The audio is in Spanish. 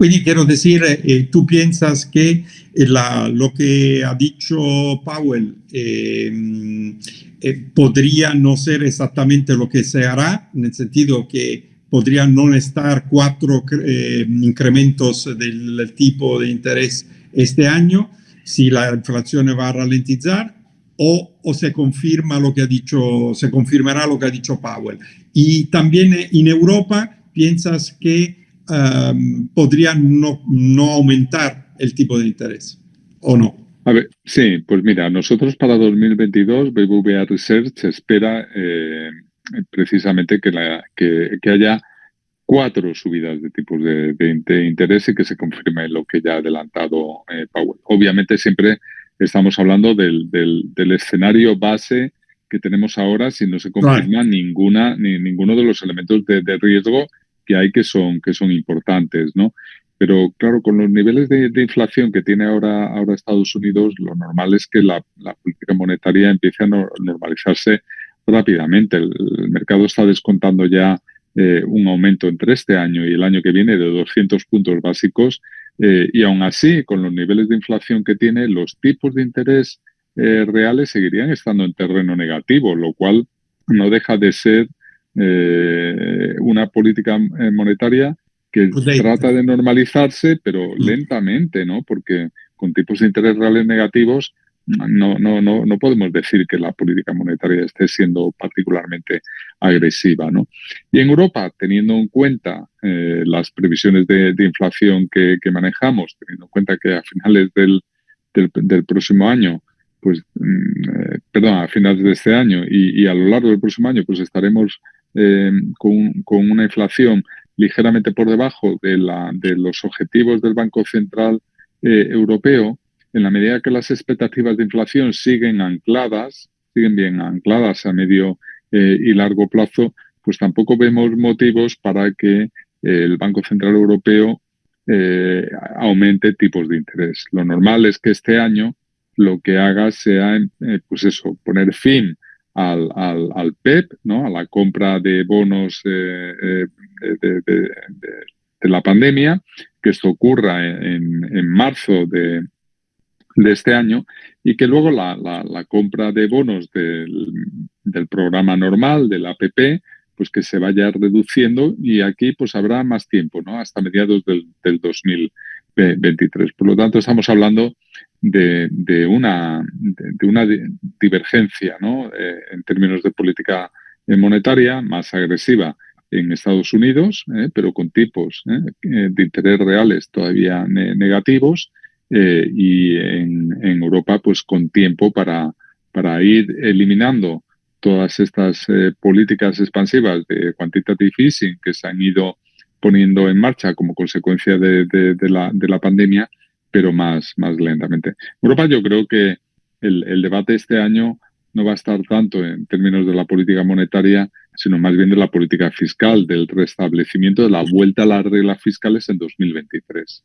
Quindi quiero decir, eh, tú piensas que la, lo que ha dicho Powell eh, eh, podría no ser exactamente lo que se hará, en el sentido que podrían no estar cuatro eh, incrementos del tipo de interés este año si la inflación va a ralentizar o, o, se confirma lo que ha dicho, se confirmará lo que ha dicho Powell. Y también en Europa piensas que um, podrían no, no aumentar el tipo de interés o no. A ver, sí, pues mira, nosotros para 2022 BBVA Research espera eh, precisamente que, la, que, que, haya cuatro subidas de tipos de, de, de, interés y que se confirme lo que ya ha adelantado eh, Powell. Obviamente siempre estamos hablando del, del, del, escenario base que tenemos ahora si no se confirma right. ninguna, ni, ninguno de los elementos de, de, riesgo que hay que son, que son importantes, ¿no? Pero claro, con los niveles de, inflación que tiene ahora, ahora Estados Unidos, lo normal es que la, política monetaria empiece a no, normalizarse rápidamente. El, el, mercado está descontando ya eh, un aumento entre este año y el año que viene de 200 puntos básicos eh, y aún así, con los niveles de inflación que tiene, los tipos de interés eh, reales seguirían estando en terreno negativo, lo cual no deja de ser una política monetaria que pues trata de normalizarse, pero mm. lentamente, ¿no? Porque con tipos de interés reales negativos no, no, no, no podemos decir que la política monetaria esté siendo particularmente agresiva. ¿no? Y en Europa, teniendo en cuenta eh, las previsiones de, de inflación que, que, manejamos, teniendo en cuenta que a finales del, del, del próximo año, pues, mm, eh, perdón, a finales de este año y, y, a lo largo del próximo año, pues estaremos eh, con, una inflación ligeramente por debajo de, la, de los objetivos del Banco Central eh, Europeo, en la medida que las expectativas de inflación siguen ancladas, siguen bien ancladas a medio eh, y largo plazo, pues tampoco vemos motivos para que eh, el Banco Central Europeo aumente tipos de interés. Lo normal es que este año lo que haga sea, pues eso, poner fin al, al, al, PEP, ¿no? a la compra de bonos eh, eh, de, la pandemia, que esto ocurra en, en marzo de, de, este año y que luego la, la, la compra de bonos del, del, programa normal, del APP, pues que se vaya reduciendo y aquí pues habrá más tiempo, ¿no? Hasta mediados del, del 2023. Por lo tanto, estamos hablando de, una, de, una divergencia ¿no? Eh, en términos de política monetaria más agresiva en Estados Unidos, eh, pero con tipos eh, de interés reales todavía ne negativos y en, Europa pues con tiempo para, para ir eliminando todas estas políticas expansivas de quantitative easing que se han ido poniendo en marcha como consecuencia de, de, la, de la pandemia pero más, más lentamente. Europa yo creo que el, el, debate este año no va a estar tanto en términos de la política monetaria, sino más bien de la política fiscal, del restablecimiento de la vuelta a las reglas fiscales en 2023.